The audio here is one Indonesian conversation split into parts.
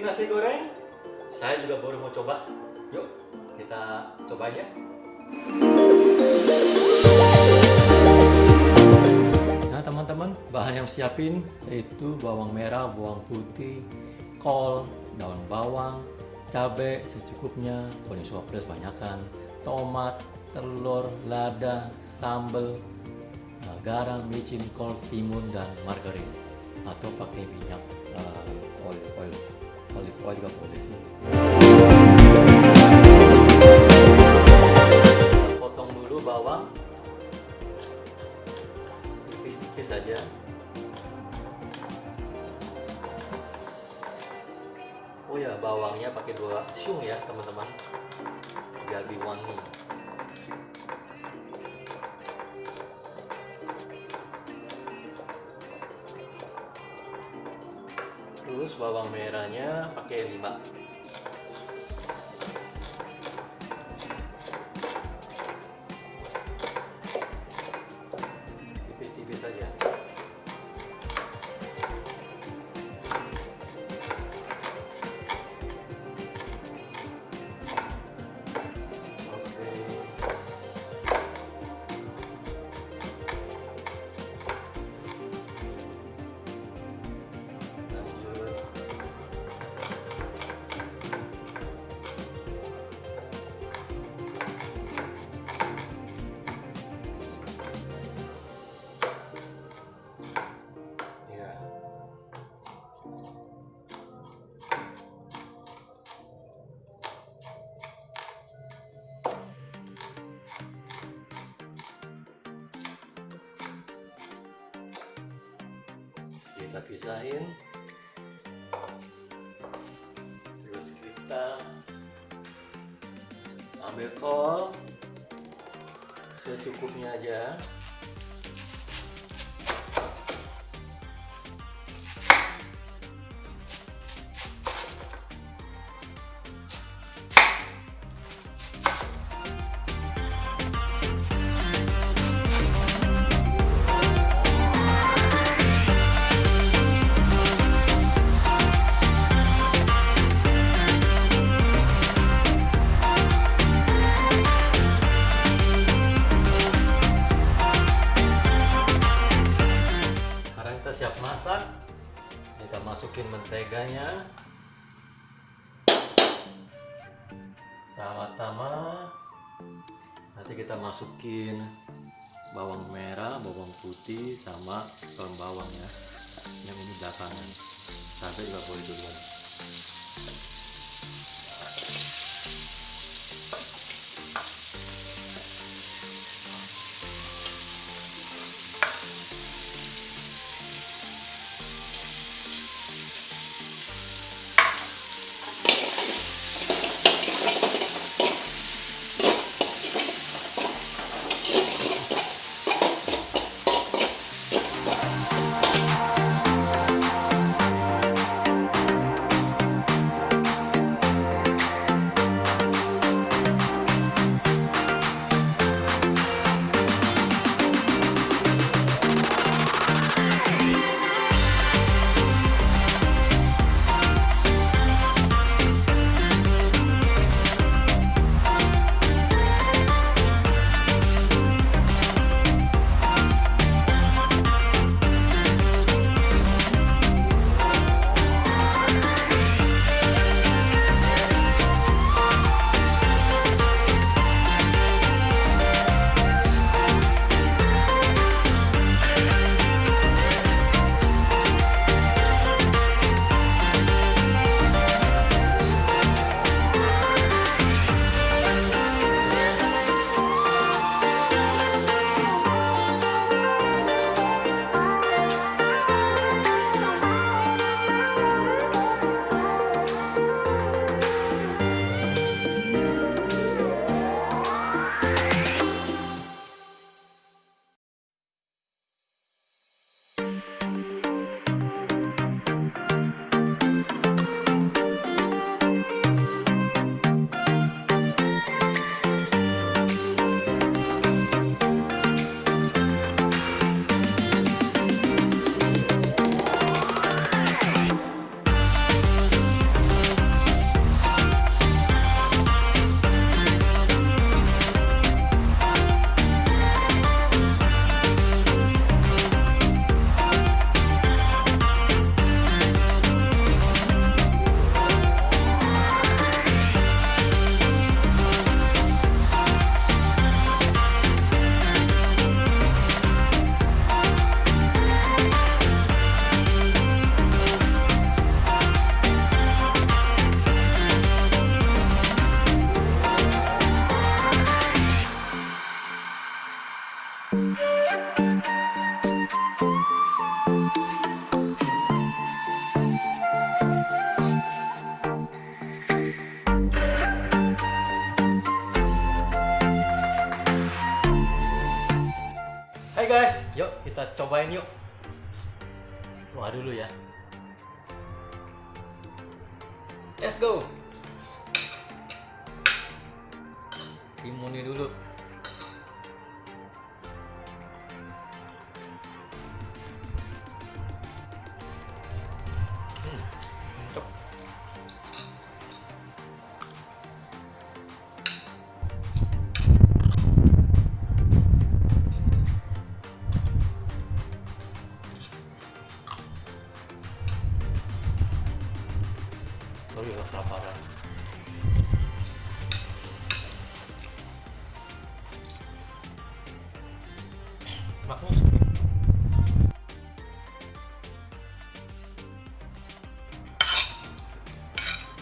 bikin nasi goreng? Saya juga baru mau coba. Yuk, kita coba aja. Nah teman-teman, bahan yang siapin yaitu bawang merah, bawang putih, kol, daun bawang, cabai secukupnya, kuning suap pedas banyakkan, tomat, telur, lada, sambal, uh, garam, micin, kol, timun, dan margarin atau pakai minyak uh, olive oil, olive oil juga boleh sih. Potong dulu bawang tipis-tipis saja. Oh ya, bawangnya pakai dua siung ya, teman-teman. Biar lebih wangi. Terus bawang merahnya pakai 5. Kita pisahin. Terus kita ambil kol secukupnya aja. Kita masukin menteganya. Pertama-tama nanti kita masukin bawang merah, bawang putih sama daun bawang ya. Yang ini belakangan. Cabai juga boleh duluan. Yuk kita cobain yuk. Doa dulu ya. Let's go. Timunnya dulu. rollo de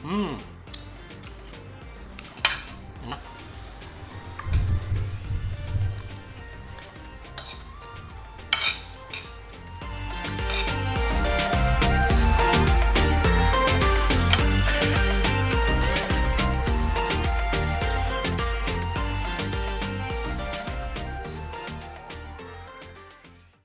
Mmm.